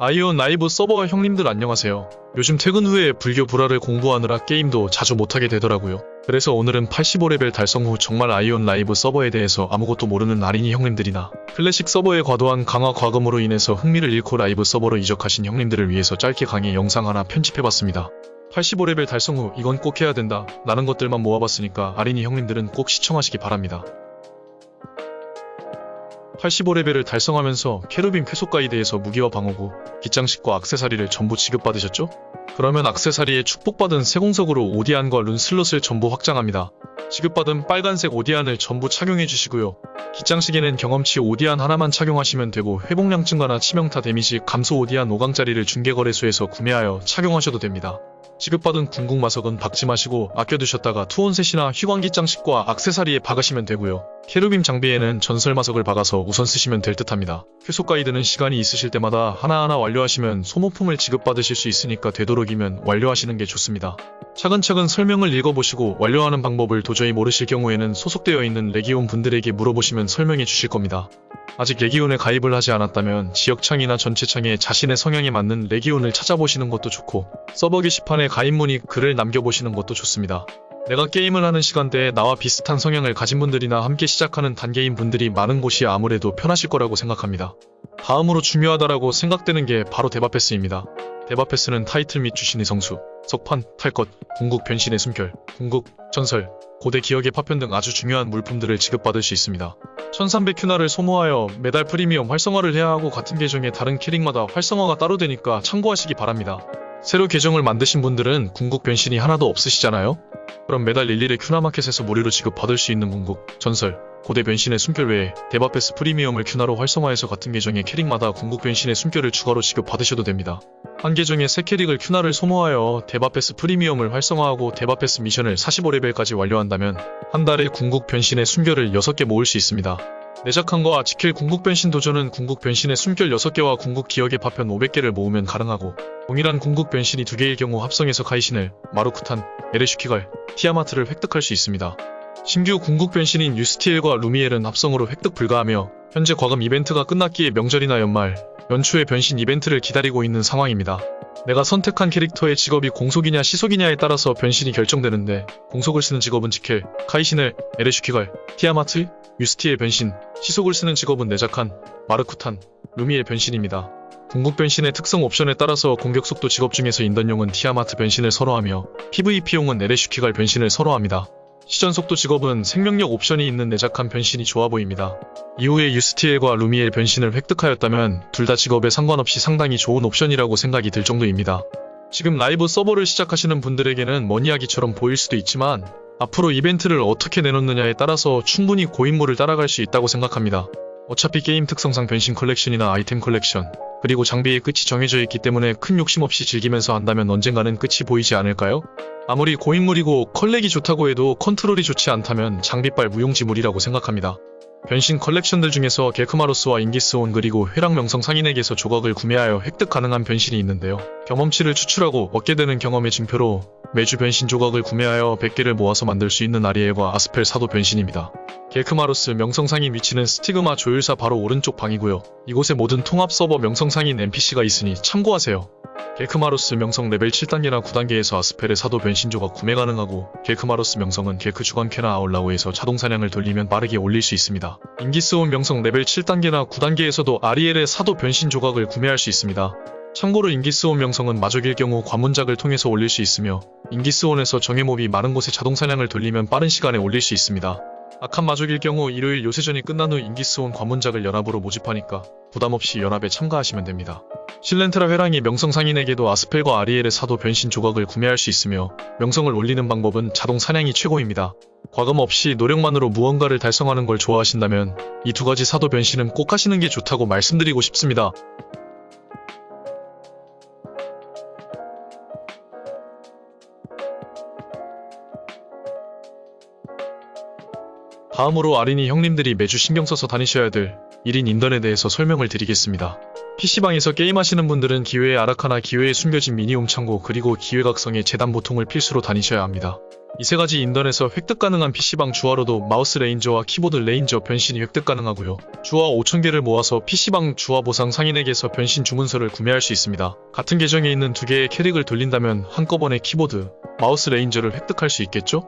아이온 라이브 서버 형님들 안녕하세요. 요즘 퇴근 후에 불교 불화를 공부하느라 게임도 자주 못하게 되더라고요. 그래서 오늘은 85레벨 달성 후 정말 아이온 라이브 서버에 대해서 아무것도 모르는 아린이 형님들이나 클래식 서버의 과도한 강화 과금으로 인해서 흥미를 잃고 라이브 서버로 이적하신 형님들을 위해서 짧게 강의 영상 하나 편집해봤습니다. 85레벨 달성 후 이건 꼭 해야 된다 라는 것들만 모아봤으니까 아린이 형님들은 꼭 시청하시기 바랍니다. 85레벨을 달성하면서 캐루빔 쾌속 가이드에서 무기와 방어구, 기장식과 악세사리를 전부 지급받으셨죠? 그러면 악세사리에 축복받은 세공석으로 오디안과 룬 슬롯을 전부 확장합니다. 지급받은 빨간색 오디안을 전부 착용해 주시고요. 기장식에는 경험치 오디안 하나만 착용하시면 되고 회복량 증가나 치명타 데미지 감소 오디안 5강짜리를 중개거래소에서 구매하여 착용하셔도 됩니다. 지급받은 궁극 마석은 박지 마시고 아껴두셨다가 투혼셋이나 휘광기 장식과 악세사리에 박으시면 되고요. 캐루빔 장비에는 전설 마석을 박아서 우선 쓰시면 될 듯합니다. 쾌속 가이드는 시간이 있으실 때마다 하나하나 완료하시면 소모품을 지급받으실 수 있으니까 되도록 이면 완료하시는 게 좋습니다. 차근차근 설명을 읽어보시고 완료하는 방법을 도저히 모르실 경우에는 소속되어 있는 레기온 분들에게 물어보시면 설명해 주실 겁니다. 아직 레기온에 가입을 하지 않았다면 지역창이나 전체창에 자신의 성향에 맞는 레기온을 찾아보시는 것도 좋고 서버 게시판에 가입 문의 글을 남겨보시는 것도 좋습니다. 내가 게임을 하는 시간대에 나와 비슷한 성향을 가진 분들이나 함께 시작하는 단계인 분들이 많은 곳이 아무래도 편하실 거라고 생각합니다. 다음으로 중요하다라고 생각되는 게 바로 대바패스입니다. 데바패스는 타이틀 및 주신의 성수, 석판, 탈것, 궁극 변신의 숨결, 궁극, 전설, 고대 기억의 파편 등 아주 중요한 물품들을 지급받을 수 있습니다. 1300큐나를 소모하여 매달 프리미엄 활성화를 해야 하고 같은 계정의 다른 캐릭마다 활성화가 따로 되니까 참고하시기 바랍니다. 새로 계정을 만드신 분들은 궁극 변신이 하나도 없으시잖아요? 그럼 매달 일일에 큐나마켓에서 무료로 지급받을 수 있는 궁극, 전설, 고대 변신의 숨결 외에 데바패스 프리미엄을 큐나로 활성화해서 같은 계정의 캐릭마다 궁극 변신의 숨결을 추가로 지급받으셔도 됩니다. 한 계정의 새 캐릭을 큐나를 소모하여 데바패스 프리미엄을 활성화하고 데바패스 미션을 45레벨까지 완료한다면 한 달에 궁극 변신의 숨결을 6개 모을 수 있습니다. 네자칸과 지켈 궁극 변신 도전은 궁극 변신의 숨결 6개와 궁극 기억의 파편 500개를 모으면 가능하고 동일한 궁극 변신이 2개일 경우 합성해서 카이시넬, 마르쿠탄, 에레슈키갈, 티아마트를 획득할 수 있습니다. 신규 궁극 변신인 유스티엘과 루미엘은 합성으로 획득 불가하며 현재 과금 이벤트가 끝났기에 명절이나 연말, 연초에 변신 이벤트를 기다리고 있는 상황입니다. 내가 선택한 캐릭터의 직업이 공속이냐 시속이냐에 따라서 변신이 결정되는데 공속을 쓰는 직업은 지켈, 카이신을, 에레슈키갈, 티아마트, 유스티엘 변신, 시속을 쓰는 직업은 네자칸, 마르쿠탄, 루미엘 변신입니다. 궁극 변신의 특성 옵션에 따라서 공격 속도 직업 중에서 인던용은 티아마트 변신을 선호하며 PVP용은 에레슈키갈 변신을 선호합니다. 시전 속도 직업은 생명력 옵션이 있는 내작한 변신이 좋아 보입니다. 이후에 유스티엘과 루미엘 변신을 획득하였다면 둘 다 직업에 상관없이 상당히 좋은 옵션이라고 생각이 들 정도입니다. 지금 라이브 서버를 시작하시는 분들에게는 먼 이야기처럼 보일 수도 있지만 앞으로 이벤트를 어떻게 내놓느냐에 따라서 충분히 고인물을 따라갈 수 있다고 생각합니다. 어차피 게임 특성상 변신 컬렉션이나 아이템 컬렉션 그리고 장비의 끝이 정해져 있기 때문에 큰 욕심 없이 즐기면서 한다면 언젠가는 끝이 보이지 않을까요? 아무리 고인물이고 컬렉이 좋다고 해도 컨트롤이 좋지 않다면 장비빨 무용지물이라고 생각합니다. 변신 컬렉션들 중에서 겔크마로스와 잉기스온 그리고 회랑 명성 상인에게서 조각을 구매하여 획득 가능한 변신이 있는데요. 경험치를 추출하고 얻게 되는 경험의 증표로 매주 변신 조각을 구매하여 100개를 모아서 만들 수 있는 아리엘과 아스펠 사도 변신입니다. 겔크마로스 명성상인 위치는 스티그마 조율사 바로 오른쪽 방이고요. 이곳에 모든 통합 서버 명성상인 NPC가 있으니 참고하세요. 겔크마로스 명성 레벨 7단계나 9단계에서 아스펠의 사도 변신 조각 구매 가능하고 겔크마로스 명성은 겔크 주간퀘나 아울라우에서 자동 사냥을 돌리면 빠르게 올릴 수 있습니다. 잉기스온 명성 레벨 7단계나 9단계에서도 아리엘의 사도 변신 조각을 구매할 수 있습니다. 참고로 잉기스온 명성은 마족일 경우 관문작을 통해서 올릴 수 있으며 잉기스온에서 정예몹이 많은 곳에 자동 사냥을 돌리면 빠른 시간에 올릴 수 있습니다. 악한 마족일 경우 일요일 요새전이 끝난 후 잉기스온 관문작을 연합으로 모집하니까 부담없이 연합에 참가하시면 됩니다. 실렌테라 회랑의 명성 상인에게도 아스펠과 아리엘의 사도 변신 조각을 구매할 수 있으며 명성을 올리는 방법은 자동 사냥이 최고입니다. 과금 없이 노력만으로 무언가를 달성하는 걸 좋아하신다면 이 두 가지 사도 변신은 꼭 하시는 게 좋다고 말씀드리고 싶습니다. 다음으로 아린이 형님들이 매주 신경 써서 다니셔야 될 1인 인던에 대해서 설명을 드리겠습니다. PC방에서 게임하시는 분들은 기회의 아라카나 기회의 숨겨진 미니홈 창고 그리고 기회각성의 재단 보통을 필수로 다니셔야 합니다. 이 세 가지 인던에서 획득 가능한 PC방 주화로도 마우스 레인저와 키보드 레인저 변신이 획득 가능하고요. 주화 5,000개를 모아서 PC방 주화 보상 상인에게서 변신 주문서를 구매할 수 있습니다. 같은 계정에 있는 두 개의 캐릭을 돌린다면 한꺼번에 키보드, 마우스 레인저를 획득할 수 있겠죠?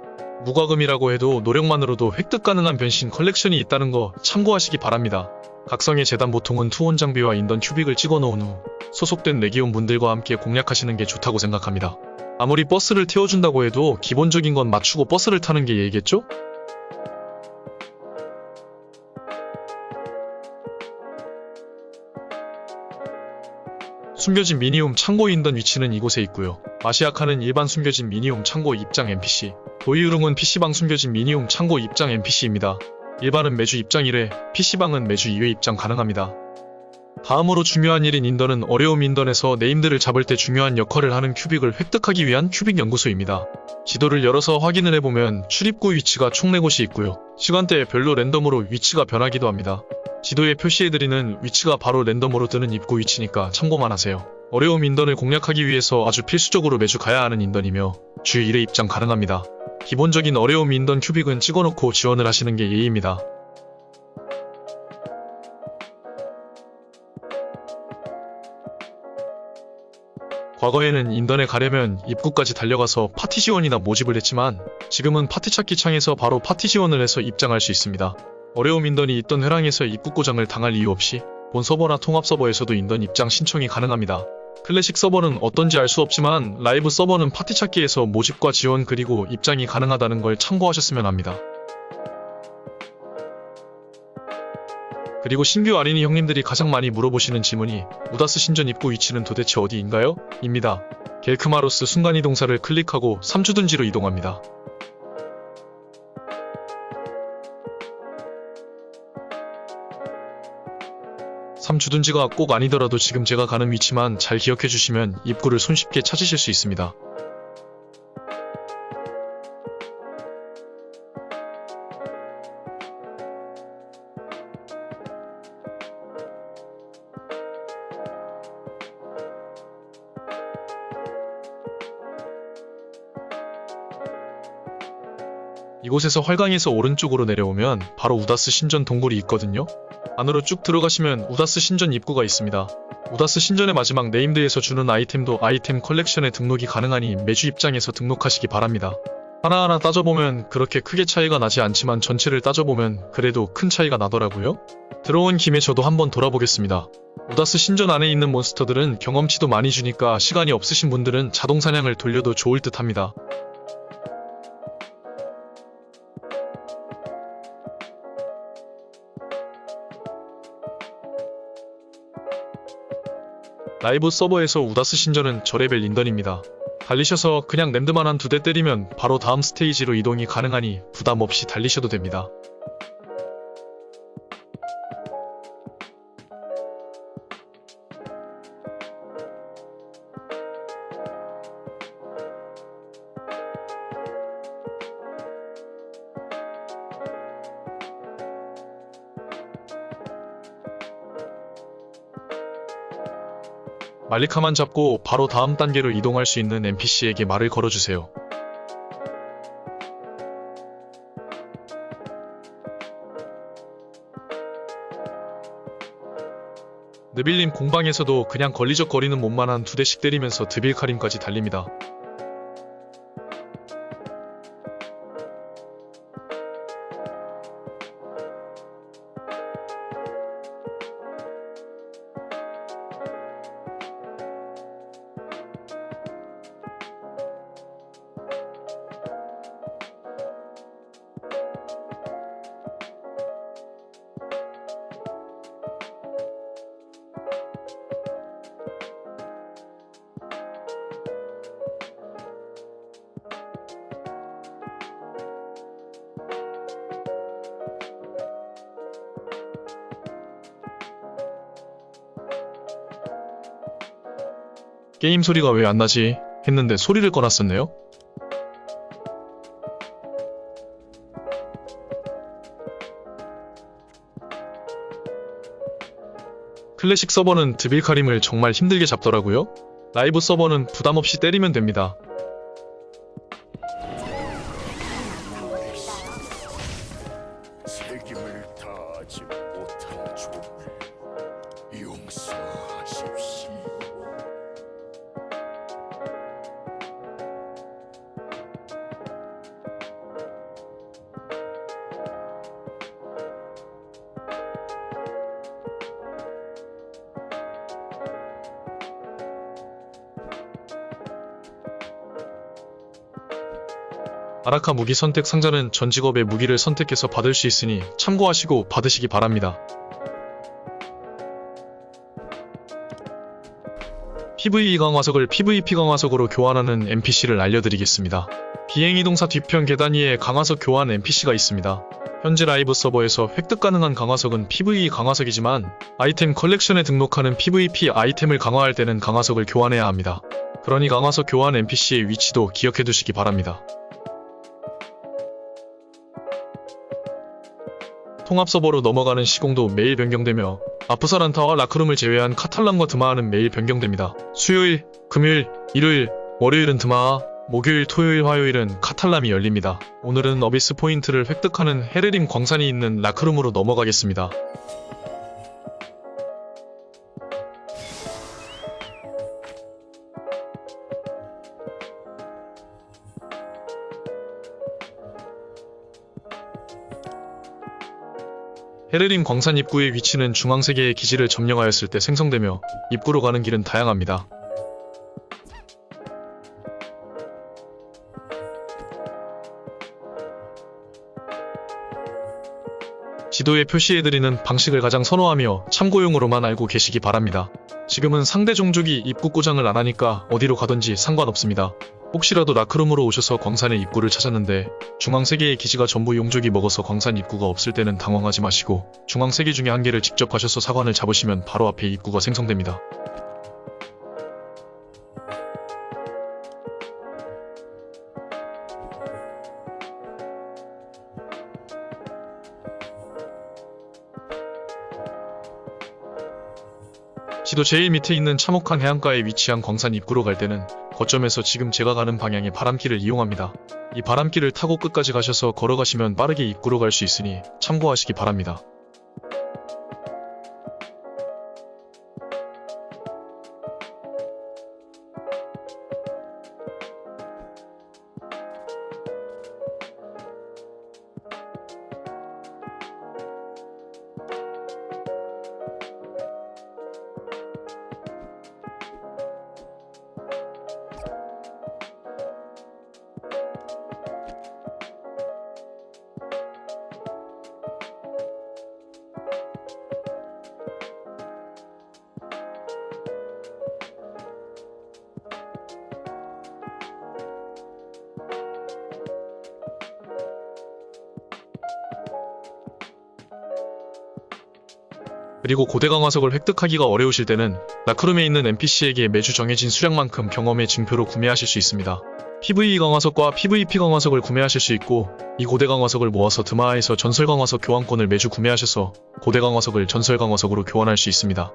무과금이라고 해도 노력만으로도 획득 가능한 변신 컬렉션이 있다는 거 참고하시기 바랍니다. 각성의 제단 보통은 투혼 장비와 인던 큐빅을 찍어 놓은 후 소속된 레기온 분들과 함께 공략하시는 게 좋다고 생각합니다. 아무리 버스를 태워준다고 해도 기본적인 건 맞추고 버스를 타는 게 예의겠죠? 숨겨진 미니홈 창고 인던 위치는 이곳에 있고요. 마시아카는 일반 숨겨진 미니홈 창고 입장 NPC, 도이우릉은 PC방 숨겨진 미니홈 창고 입장 NPC입니다. 일반은 매주 입장 1회, PC방은 매주 2회 입장 가능합니다. 다음으로 중요한 일인 인던은 어려움 인던에서 네임들을 잡을 때 중요한 역할을 하는 큐빅을 획득하기 위한 큐빅 연구소입니다. 지도를 열어서 확인을 해보면 출입구 위치가 총 4곳이 있고요. 시간대에 별로 랜덤으로 위치가 변하기도 합니다. 지도에 표시해드리는 위치가 바로 랜덤으로 뜨는 입구 위치니까 참고만 하세요. 어려움 인던을 공략하기 위해서 아주 필수적으로 매주 가야 하는 인던이며 주 1회 입장 가능합니다. 기본적인 어려움 인던 큐빅은 찍어놓고 지원을 하시는 게 예의입니다. 과거에는 인던에 가려면 입구까지 달려가서 파티 지원이나 모집을 했지만 지금은 파티 찾기 창에서 바로 파티 지원을 해서 입장할 수 있습니다. 어려움 인던이 있던 회랑에서 입구 고장을 당할 이유 없이 본 서버나 통합 서버에서도 인던 입장 신청이 가능합니다. 클래식 서버는 어떤지 알 수 없지만 라이브 서버는 파티 찾기에서 모집과 지원 그리고 입장이 가능하다는 걸 참고하셨으면 합니다. 그리고 신규 아린이 형님들이 가장 많이 물어보시는 질문이 우다스 신전 입구 위치는 도대체 어디인가요? 입니다. 겔크마로스 순간이동사를 클릭하고 3주둔지로 이동합니다. 삼주둔지가 꼭 아니더라도 지금 제가 가는 위치만 잘 기억해 주시면 입구를 손쉽게 찾으실 수 있습니다. 이곳에서 활강에서 오른쪽으로 내려오면 바로 우다스 신전 동굴이 있거든요. 안으로 쭉 들어가시면 우다스 신전 입구가 있습니다. 우다스 신전의 마지막 named에서 주는 아이템도 아이템 컬렉션에 등록이 가능하니 매주 입장해서 등록하시기 바랍니다. 하나하나 따져보면 그렇게 크게 차이가 나지 않지만 전체를 따져보면 그래도 큰 차이가 나더라고요. 들어온 김에 저도 한번 돌아보겠습니다. 우다스 신전 안에 있는 몬스터들은 경험치도 많이 주니까 시간이 없으신 분들은 자동 사냥을 돌려도 좋을 듯 합니다. 라이브 서버에서 우다스 신전은 저레벨 인던입니다. 달리셔서 그냥 랜드만 한 두 대 때리면 바로 다음 스테이지로 이동이 가능하니 부담 없이 달리셔도 됩니다. 말리카만 잡고 바로 다음 단계로 이동할 수 있는 NPC에게 말을 걸어주세요. 느빌님 공방에서도 그냥 걸리적거리는 몸만 한 두 대씩 때리면서 드빌카림까지 달립니다. 게임 소리가 왜 안 나지? 했는데 소리를 꺼놨었네요. 클래식 서버는 드빌카림을 정말 힘들게 잡더라고요. 라이브 서버는 부담 없이 때리면 됩니다. 아라카 무기 선택 상자는 전 직업의 무기를 선택해서 받을 수 있으니 참고하시고 받으시기 바랍니다. PVE 강화석을 PVP 강화석으로 교환하는 NPC를 알려드리겠습니다. 비행이동사 뒤편 계단 위에 강화석 교환 NPC가 있습니다. 현재 라이브 서버에서 획득 가능한 강화석은 PVE 강화석이지만 아이템 컬렉션에 등록하는 PVP 아이템을 강화할 때는 강화석을 교환해야 합니다. 그러니 강화석 교환 NPC의 위치도 기억해 두시기 바랍니다. 통합 서버로 넘어가는 시공도 매일 변경되며 아프사란타와 라크룸을 제외한 카탈란과 드마하는 매일 변경됩니다. 수요일, 금요일, 일요일, 월요일은 드마하, 목요일, 토요일, 화요일은 카탈람이 열립니다. 오늘은 어비스 포인트를 획득하는 헤르림 광산이 있는 라크룸으로 넘어가겠습니다. 헤르림 광산 입구의 위치는 중앙 세계의 기지를 점령하였을 때 생성되며 입구로 가는 길은 다양합니다. 지도에 표시해드리는 방식을 가장 선호하며 참고용으로만 알고 계시기 바랍니다. 지금은 상대 종족이 입구 고장을 안 하니까 어디로 가든지 상관없습니다. 혹시라도 라크룸으로 오셔서 광산의 입구를 찾았는데 중앙세계의 기지가 전부 용족이 먹어서 광산 입구가 없을 때는 당황하지 마시고 중앙세계 중에 한 개를 직접 가셔서 사관을 잡으시면 바로 앞에 입구가 생성됩니다. 지도 제일 밑에 있는 참혹한 해안가에 위치한 광산 입구로 갈 때는 거점에서 지금 제가 가는 방향의 바람길을 이용합니다. 이 바람길을 타고 끝까지 가셔서 걸어가시면 빠르게 입구로 갈 수 있으니 참고하시기 바랍니다. 그리고 고대 강화석을 획득하기가 어려우실 때는 라크룸에 있는 NPC에게 매주 정해진 수량만큼 경험의 증표로 구매하실 수 있습니다. PVE 강화석과 PVP 강화석을 구매하실 수 있고 이 고대 강화석을 모아서 드마하에서 전설 강화석 교환권을 매주 구매하셔서 고대 강화석을 전설 강화석으로 교환할 수 있습니다.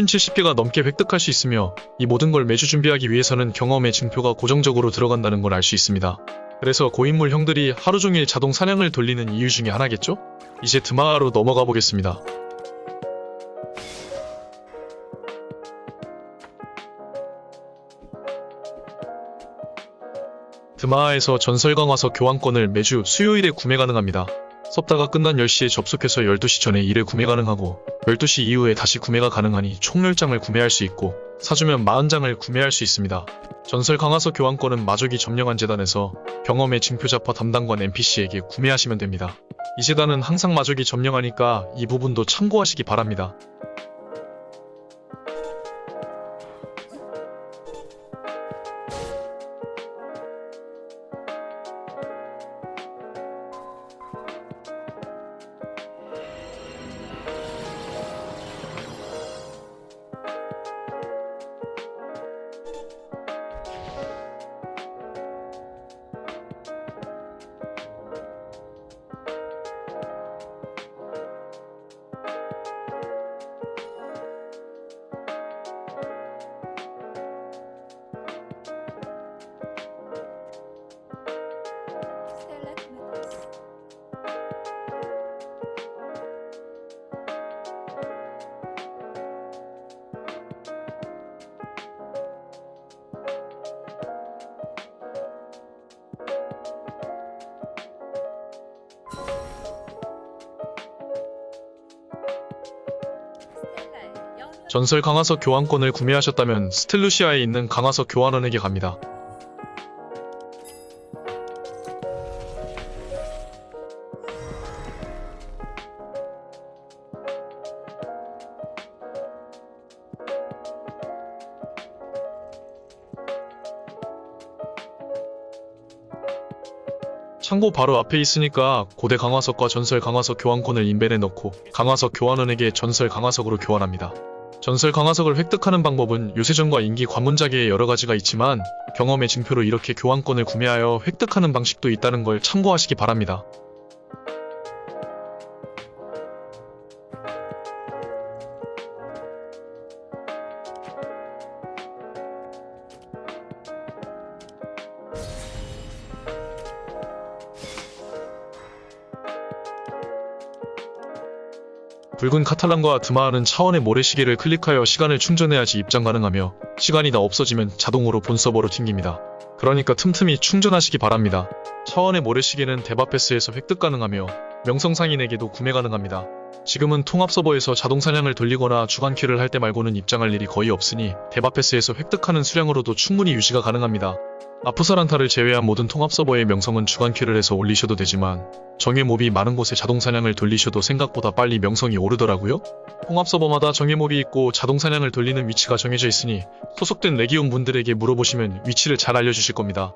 평균 70개가 넘게 획득할 수 있으며 이 모든 걸 매주 준비하기 위해서는 경험의 증표가 고정적으로 들어간다는 걸 알 수 있습니다. 그래서 고인물 형들이 하루 종일 자동 사냥을 돌리는 이유 중에 하나겠죠? 이제 드마하로 넘어가 보겠습니다. 드마하에서 전설 강화석 교환권을 매주 수요일에 구매 가능합니다. 섭다가 끝난 10시에 접속해서 12시 전에 일회 구매 가능하고 12시 이후에 다시 구매가 가능하니 총 10장을 구매할 수 있고 사주면 40장을 구매할 수 있습니다. 전설 강화석 교환권은 마족이 점령한 재단에서 경험의 징표자파 담당관 NPC에게 구매하시면 됩니다. 이 재단은 항상 마족이 점령하니까 이 부분도 참고하시기 바랍니다. 전설 강화석 교환권을 구매하셨다면 스텔루시아에 있는 강화석 교환원에게 갑니다. 창고 바로 앞에 있으니까 고대 강화석과 전설 강화석 교환권을 인벤에 넣고 강화석 교환원에게 전설 강화석으로 교환합니다. 전설 강화석을 획득하는 방법은 요새전과 인기 관문자계에 여러 가지가 있지만 경험의 증표로 이렇게 교환권을 구매하여 획득하는 방식도 있다는 걸 참고하시기 바랍니다. 붉은 카탈란과 드마하는 차원의 모래시계를 클릭하여 시간을 충전해야지 입장 가능하며 시간이 다 없어지면 자동으로 본 서버로 튕깁니다. 그러니까 틈틈이 충전하시기 바랍니다. 차원의 모래시계는 대바패스에서 획득 가능하며 명성상인에게도 구매 가능합니다. 지금은 통합 서버에서 자동 사냥을 돌리거나 주간키를 할 때 말고는 입장할 일이 거의 없으니 대바패스에서 획득하는 수량으로도 충분히 유지가 가능합니다. 아프사란타를 제외한 모든 통합 서버의 명성은 주간키를 해서 올리셔도 되지만 정예 몹이 많은 곳에 자동 사냥을 돌리셔도 생각보다 빨리 명성이 오르더라고요. 통합 서버마다 정예 몹이 있고 자동 사냥을 돌리는 위치가 정해져 있으니 소속된 레기온 분들에게 물어보시면 위치를 잘 알려주실 겁니다.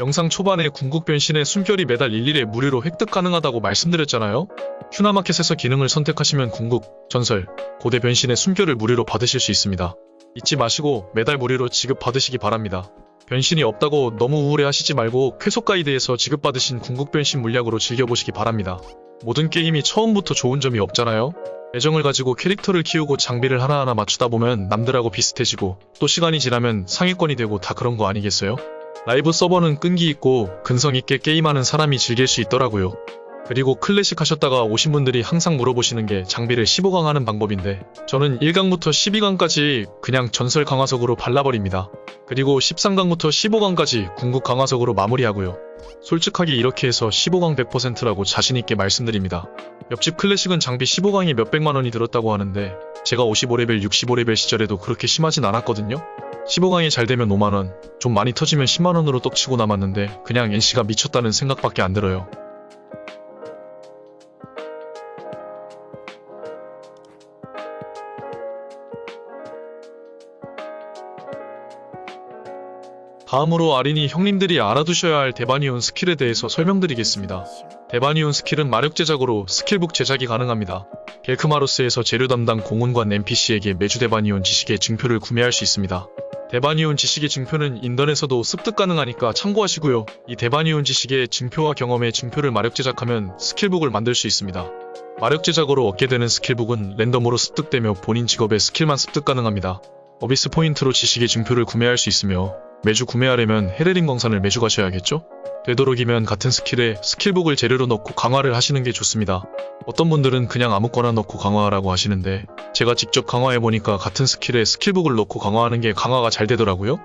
영상 초반에 궁극 변신의 숨결이 매달 일일에 무료로 획득 가능하다고 말씀드렸잖아요. 큐나마켓에서 기능을 선택하시면 궁극, 전설, 고대 변신의 숨결을 무료로 받으실 수 있습니다. 잊지 마시고 매달 무료로 지급받으시기 바랍니다. 변신이 없다고 너무 우울해하시지 말고 쾌속 가이드에서 지급받으신 궁극 변신 물약으로 즐겨보시기 바랍니다. 모든 게임이 처음부터 좋은 점이 없잖아요. 애정을 가지고 캐릭터를 키우고 장비를 하나하나 맞추다 보면 남들하고 비슷해지고 또 시간이 지나면 상위권이 되고 다 그런 거 아니겠어요? 라이브 서버는 끈기 있고 근성 있게 게임하는 사람이 즐길 수 있더라고요. 그리고 클래식 하셨다가 오신 분들이 항상 물어보시는 게 장비를 15강 하는 방법인데 저는 1강부터 12강까지 그냥 전설 강화석으로 발라버립니다. 그리고 13강부터 15강까지 궁극 강화석으로 마무리하고요. 솔직하게 이렇게 해서 15강 100%라고 자신있게 말씀드립니다. 옆집 클래식은 장비 15강이 몇백만 원이 들었다고 하는데 제가 55레벨 65레벨 시절에도 그렇게 심하진 않았거든요. 15강이 잘 되면 5만원, 좀 많이 터지면 10만원으로 떡치고 남았는데 그냥 NC가 미쳤다는 생각밖에 안 들어요. 다음으로 아린이 형님들이 알아두셔야 할 데바니온 스킬에 대해서 설명드리겠습니다. 데바니온 스킬은 마력 제작으로 스킬북 제작이 가능합니다. 겔크마로스에서 재료 담당 공훈관 NPC에게 매주 데바니온 지식의 증표를 구매할 수 있습니다. 데바니온 지식의 증표는 인던에서도 습득 가능하니까 참고하시고요. 이 데바니온 지식의 증표와 경험의 증표를 마력 제작하면 스킬북을 만들 수 있습니다. 마력 제작으로 얻게 되는 스킬북은 랜덤으로 습득되며 본인 직업의 스킬만 습득 가능합니다. 어비스 포인트로 지식의 증표를 구매할 수 있으며 매주 구매하려면 헤레린 광산을 매주 가셔야겠죠? 되도록이면 같은 스킬의 스킬북을 재료로 넣고 강화를 하시는 게 좋습니다. 어떤 분들은 그냥 아무거나 넣고 강화하라고 하시는데 제가 직접 강화해보니까 같은 스킬의 스킬북을 넣고 강화하는 게 강화가 잘 되더라고요.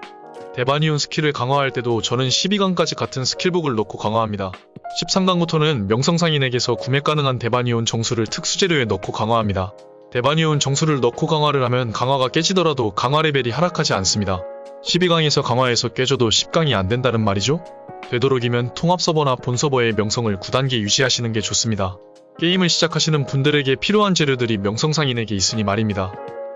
데바니온 스킬을 강화할 때도 저는 12강까지 같은 스킬북을 넣고 강화합니다. 13강부터는 명성상인에게서 구매 가능한 데바니온 정수를 특수재료에 넣고 강화합니다. 데바니온 정수를 넣고 강화를 하면 강화가 깨지더라도 강화 레벨이 하락하지 않습니다. 12강에서 강화해서 깨져도 10강이 안 된다는 말이죠? 되도록이면 통합 서버나 본 서버의 명성을 9단계 유지하시는 게 좋습니다. 게임을 시작하시는 분들에게 필요한 재료들이 명성상인에게 있으니 말입니다.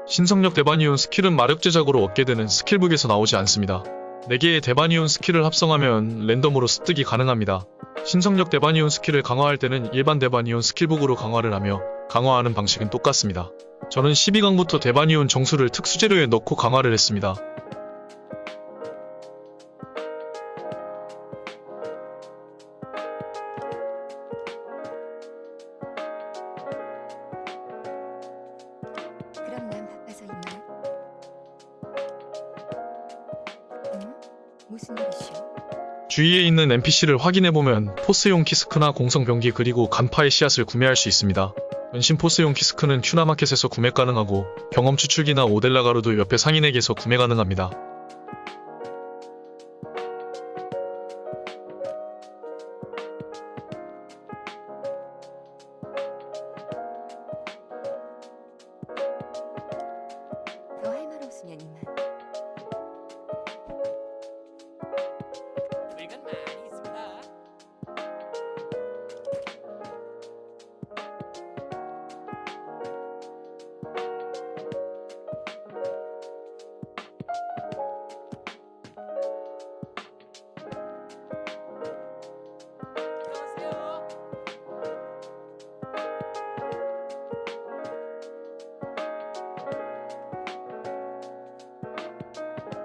신성력 데바니온 스킬은 마력 제작으로 얻게 되는 스킬북에서 나오지 않습니다. 4개의 데바니온 스킬을 합성하면 랜덤으로 습득이 가능합니다. 신성력 데바니온 스킬을 강화할 때는 일반 데바니온 스킬북으로 강화를 하며 강화하는 방식은 똑같습니다. 저는 12강부터 데바니온 정수를 특수재료에 넣고 강화를 했습니다. 주위에 있는 NPC를 확인해보면 포스용 키스크나 공성병기 그리고 간파의 씨앗을 구매할 수 있습니다. 은신 포스용 키스크는 큐나마켓에서 구매 가능하고 경험 추출기나 오델라 가루도 옆에 상인에게서 구매 가능합니다.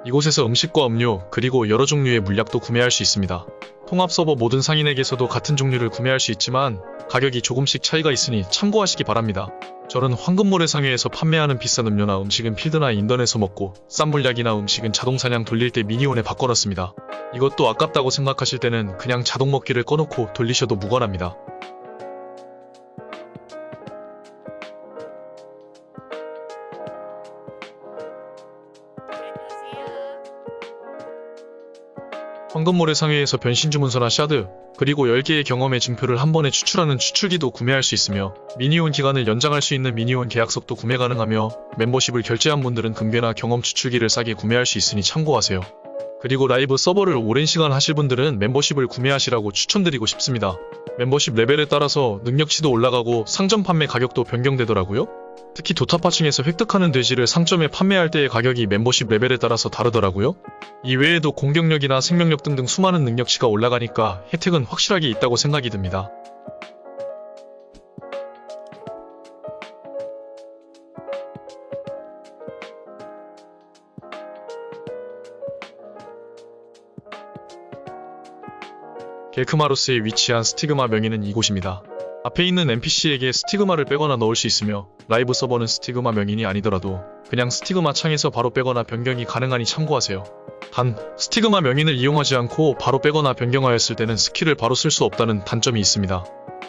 이곳에서 음식과 음료, 그리고 여러 종류의 물약도 구매할 수 있습니다. 통합 서버 모든 상인에게서도 같은 종류를 구매할 수 있지만 가격이 조금씩 차이가 있으니 참고하시기 바랍니다. 저는 황금모래 상회에서 판매하는 비싼 음료나 음식은 필드나 인던에서 먹고 싼 물약이나 음식은 자동 사냥 돌릴 때 미니온에 바꿔놨습니다. 이것도 아깝다고 생각하실 때는 그냥 자동 먹기를 꺼놓고 돌리셔도 무관합니다. 황금모래 상회에서 변신 주문서나 샤드, 그리고 10개의 경험의 증표를 한 번에 추출하는 추출기도 구매할 수 있으며 미니온 기간을 연장할 수 있는 미니온 계약석도 구매 가능하며 멤버십을 결제한 분들은 금괴나 경험 추출기를 싸게 구매할 수 있으니 참고하세요. 그리고 라이브 서버를 오랜 시간 하실 분들은 멤버십을 구매하시라고 추천드리고 싶습니다. 멤버십 레벨에 따라서 능력치도 올라가고 상점 판매 가격도 변경되더라고요. 특히 도타파층에서 획득하는 돼지를 상점에 판매할 때의 가격이 멤버십 레벨에 따라서 다르더라고요. 이외에도 공격력이나 생명력 등등 수많은 능력치가 올라가니까 혜택은 확실하게 있다고 생각이 듭니다. 겔크마로스에 위치한 스티그마 명의는 이곳입니다. 앞에 있는 NPC에게 스티그마를 빼거나 넣을 수 있으며 라이브 서버는 스티그마 명인이 아니더라도 그냥 stigma 창에서 바로 빼거나 변경이 가능하니 참고하세요. 단, stigma 명인을 이용하지 않고 바로 빼거나 변경하였을 때는 스킬을 바로 쓸 수 없다는 단점이 있습니다.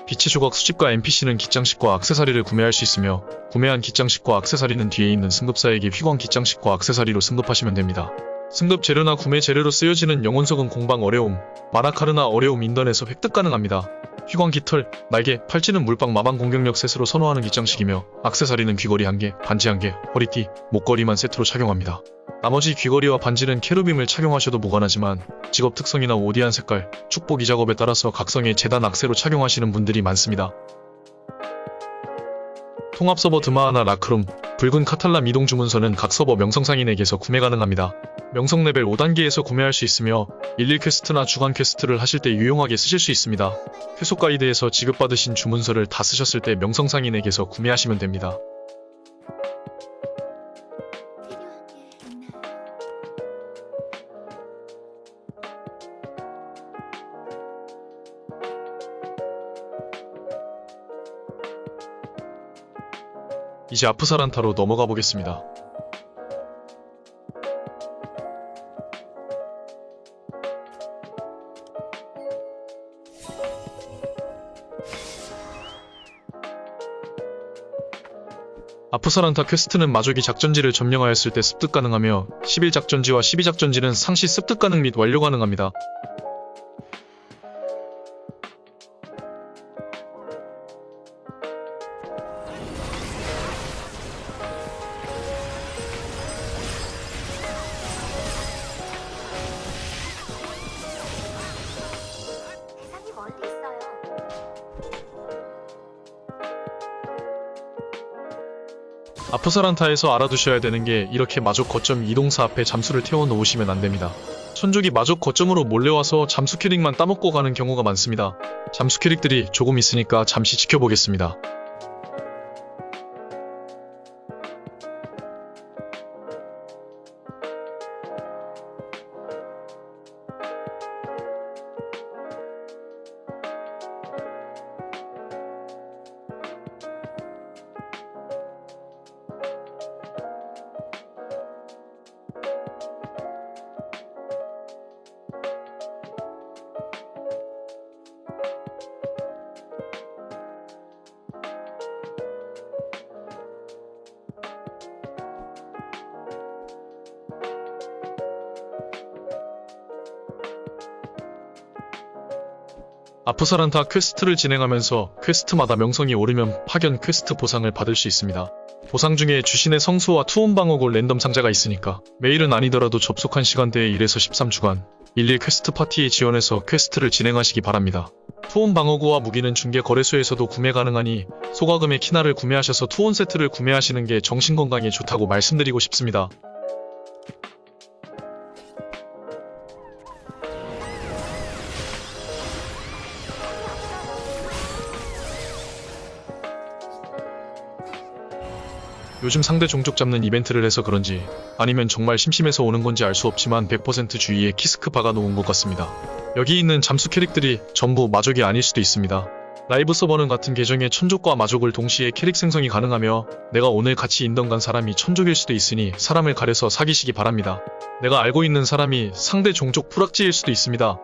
빛의 조각 수집가 NPC는 기장식과 악세사리를 구매할 수 있으며 구매한 기장식과 악세사리는 뒤에 있는 승급사에게 휘광 기장식과 악세사리로 승급하시면 됩니다. 승급 재료나 구매 재료로 쓰여지는 영혼석은 공방 어려움, 마나카르나 어려움 인던에서 획득 가능합니다. 휘광 깃털, 날개, 팔찌는 물방 마방 공격력 셋으로 선호하는 기장식이며 악세사리는 귀걸이 1개, 반지 1개, 허리띠, 목걸이만 세트로 착용합니다. 나머지 귀걸이와 반지는 캐루빔을 착용하셔도 무관하지만 직업 특성이나 오디안 색깔, 축복 이 작업에 따라서 각성의 재단 악세로 착용하시는 분들이 많습니다. 통합 서버 드마하나 라크룸, 붉은 카탈람 이동 주문서는 각 서버 명성상인에게서 구매 가능합니다. 명성 레벨 5단계에서 구매할 수 있으며 일일 퀘스트나 주간 퀘스트를 하실 때 유용하게 쓰실 수 있습니다. 회속 가이드에서 지급받으신 주문서를 다 쓰셨을 때 명성상인에게서 구매하시면 됩니다. 이제 아프사란타로 넘어가 보겠습니다. 아프사란타 퀘스트는 마족이 작전지를 점령하였을 때 습득 가능하며 11작전지와 12작전지는 상시 습득 가능 및 완료 가능합니다. 아프사란타에서 알아두셔야 되는 게 이렇게 마족 거점 이동사 앞에 잠수를 태워 놓으시면 안 됩니다. 천족이 마족 거점으로 몰려와서 잠수 캐릭만 따먹고 가는 경우가 많습니다. 잠수 캐릭들이 조금 있으니까 잠시 지켜보겠습니다. 아프사란타 퀘스트를 진행하면서 퀘스트마다 명성이 오르면 파견 퀘스트 보상을 받을 수 있습니다. 보상 중에 주신의 성수와 투혼 방어구 랜덤 상자가 있으니까 매일은 아니더라도 접속한 시간대에 1에서 13주간 일일 퀘스트 파티에 지원해서 퀘스트를 진행하시기 바랍니다. 투혼 방어구와 무기는 중개 거래소에서도 구매 가능하니 소가금의 키나를 구매하셔서 투혼 세트를 구매하시는 게 정신건강에 좋다고 말씀드리고 싶습니다. 요즘 상대 종족 잡는 이벤트를 해서 그런지 아니면 정말 심심해서 오는 건지 알 수 없지만 100% 주위에 키스크 박아놓은 것 같습니다. 여기 있는 잠수 캐릭들이 전부 마족이 아닐 수도 있습니다. 라이브 서버는 같은 계정에 천족과 마족을 동시에 캐릭 생성이 가능하며 내가 오늘 같이 인던 간 사람이 천족일 수도 있으니 사람을 가려서 사귀시기 바랍니다. 내가 알고 있는 사람이 상대 종족 프락지일 수도 있습니다.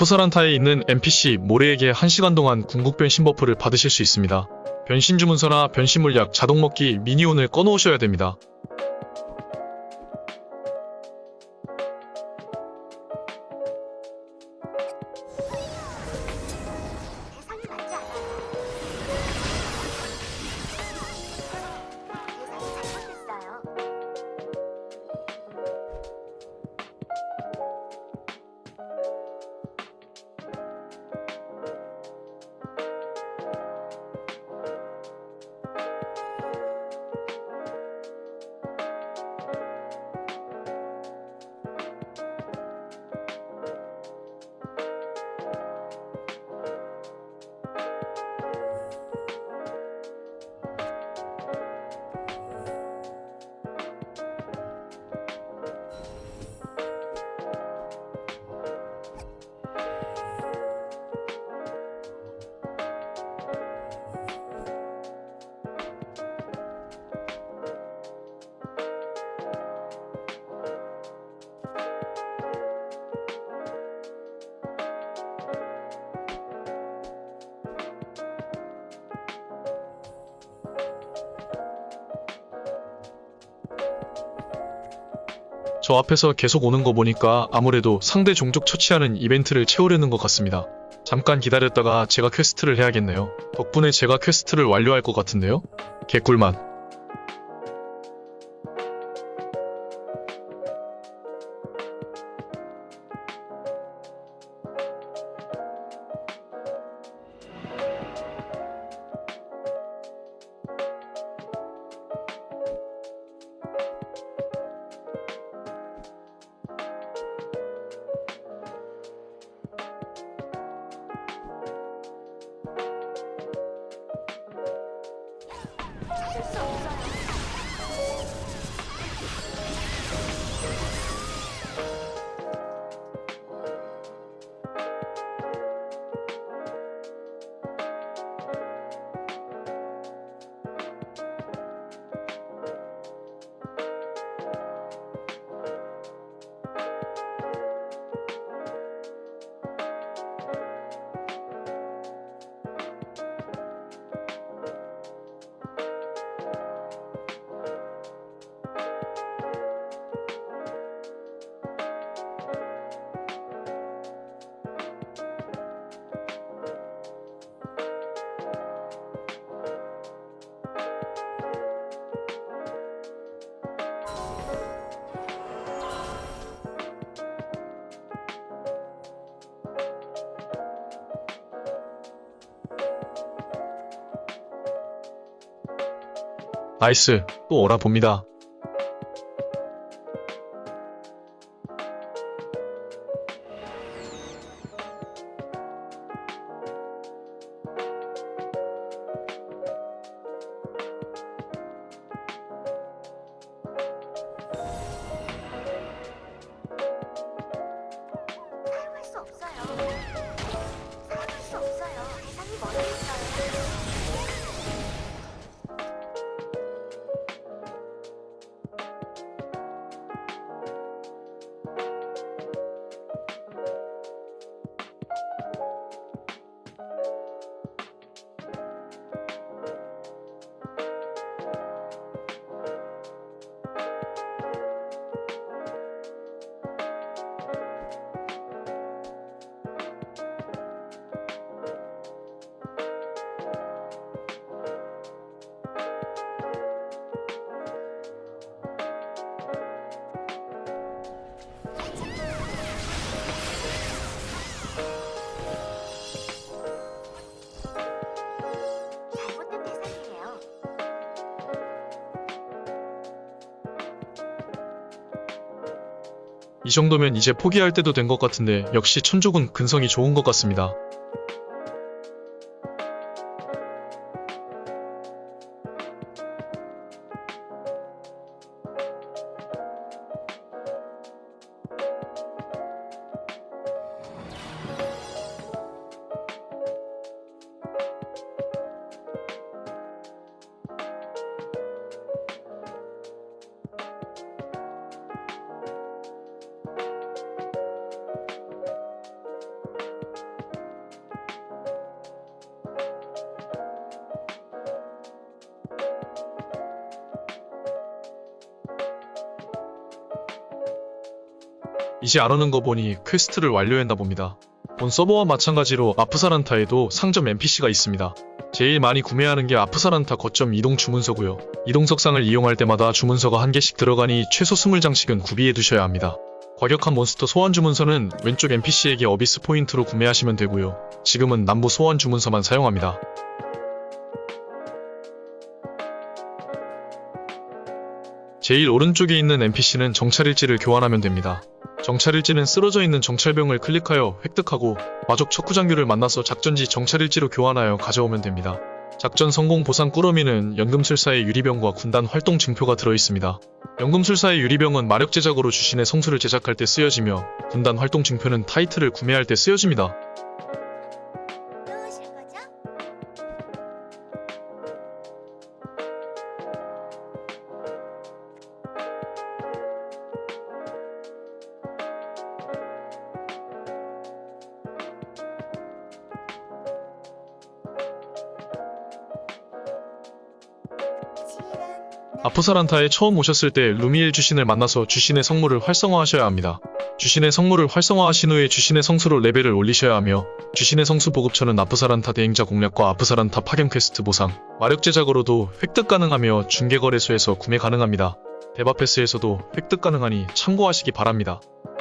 아프사란타에 있는 NPC 모레에게 1시간 동안 궁극 변신 버프를 받으실 수 있습니다. 변신 주문서나 변신 물약, 자동 먹기, minion을 꺼놓으셔야 됩니다. 저 앞에서 계속 오는 거 보니까 아무래도 상대 종족 처치하는 이벤트를 채우려는 것 같습니다. 잠깐 기다렸다가 제가 퀘스트를 해야겠네요. 덕분에 제가 퀘스트를 완료할 것 같은데요? 개꿀맛. 나이스. 또 오라 봅니다. 이 정도면 이제 포기할 때도 된 것 같은데 역시 천족은 근성이 좋은 것 같습니다. 이제 알아는 거 보니 퀘스트를 완료했나 봅니다. 본 서버와 마찬가지로 아프사란타에도 상점 NPC가 있습니다. 제일 많이 구매하는 게 아프사란타 거점 이동 주문서고요. 이동석상을 이용할 때마다 주문서가 한 개씩 들어가니 최소 20장씩은 구비해 두셔야 합니다. 과격한 몬스터 소환 주문서는 왼쪽 NPC에게 어비스 포인트로 구매하시면 되고요. 지금은 남부 소환 주문서만 사용합니다. 제일 오른쪽에 있는 NPC는 정찰일지를 교환하면 됩니다. 정찰일지는 쓰러져 있는 정찰병을 클릭하여 획득하고 마족 척후장교를 만나서 작전지 정찰일지로 교환하여 가져오면 됩니다. 작전 성공 보상 꾸러미는 연금술사의 유리병과 군단 활동 증표가 들어있습니다. 연금술사의 유리병은 마력 제작으로 주신의 성수를 제작할 때 쓰여지며 군단 활동 증표는 타이틀을 구매할 때 쓰여집니다. 아프사란타에 처음 오셨을 때 루미엘 주신을 만나서 주신의 성물을 활성화하셔야 합니다. 주신의 성물을 활성화하신 후에 주신의 성수로 레벨을 올리셔야 하며 주신의 성수 보급처는 아프사란타 대행자 공략과 아프사란타 파견 퀘스트 보상, 마력 제작으로도 획득 가능하며 중개거래소에서 구매 가능합니다. 데바패스에서도 획득 가능하니 참고하시기 바랍니다.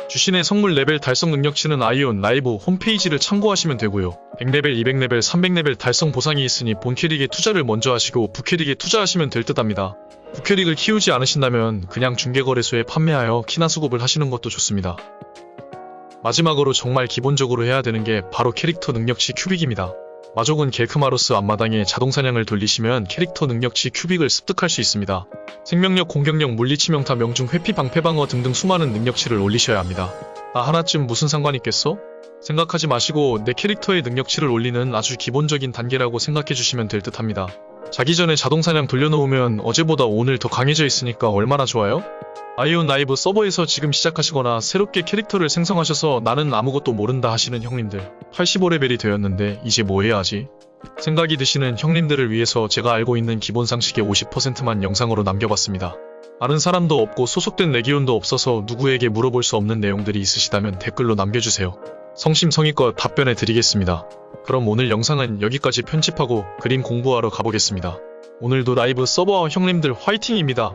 주신의 성물 레벨 달성 능력치는 아이온 라이브 홈페이지를 참고하시면 되고요. 100레벨, 200레벨, 300레벨 달성 보상이 있으니 본 캐릭에 투자를 먼저 하시고 부캐릭에 투자하시면 될 듯합니다. 부캐릭을 키우지 않으신다면 그냥 중개거래소에 판매하여 키나 수급을 하시는 것도 좋습니다. 마지막으로 정말 기본적으로 해야 되는 게 바로 캐릭터 능력치 큐빅입니다. 마족은 겔크마로스 앞마당에 자동사냥을 돌리시면 캐릭터 능력치 큐빅을 습득할 수 있습니다. 생명력, 공격력, 물리치 명타, 명중, 회피, 방패, 방어 등등 수많은 능력치를 올리셔야 합니다. 아 하나쯤 무슨 상관 있겠어? 생각하지 마시고 내 캐릭터의 능력치를 올리는 아주 기본적인 단계라고 생각해 주시면 될 듯합니다. 자기 전에 자동사냥 돌려놓으면 어제보다 오늘 더 강해져 있으니까 얼마나 좋아요? 아이온 라이브 서버에서 지금 시작하시거나 새롭게 캐릭터를 생성하셔서 나는 아무것도 모른다 하시는 형님들 85레벨이 되었는데 이제 뭐 해야 하지? 생각이 드시는 형님들을 위해서 제가 알고 있는 기본 상식의 50%만 영상으로 남겨봤습니다. 아는 사람도 없고 소속된 레기온도 없어서 누구에게 물어볼 수 없는 내용들이 있으시다면 댓글로 남겨주세요. 성심성의껏 답변해 드리겠습니다. 그럼 오늘 영상은 여기까지 편집하고 그림 공부하러 가보겠습니다. 오늘도 라이브 서버 형님들 화이팅입니다.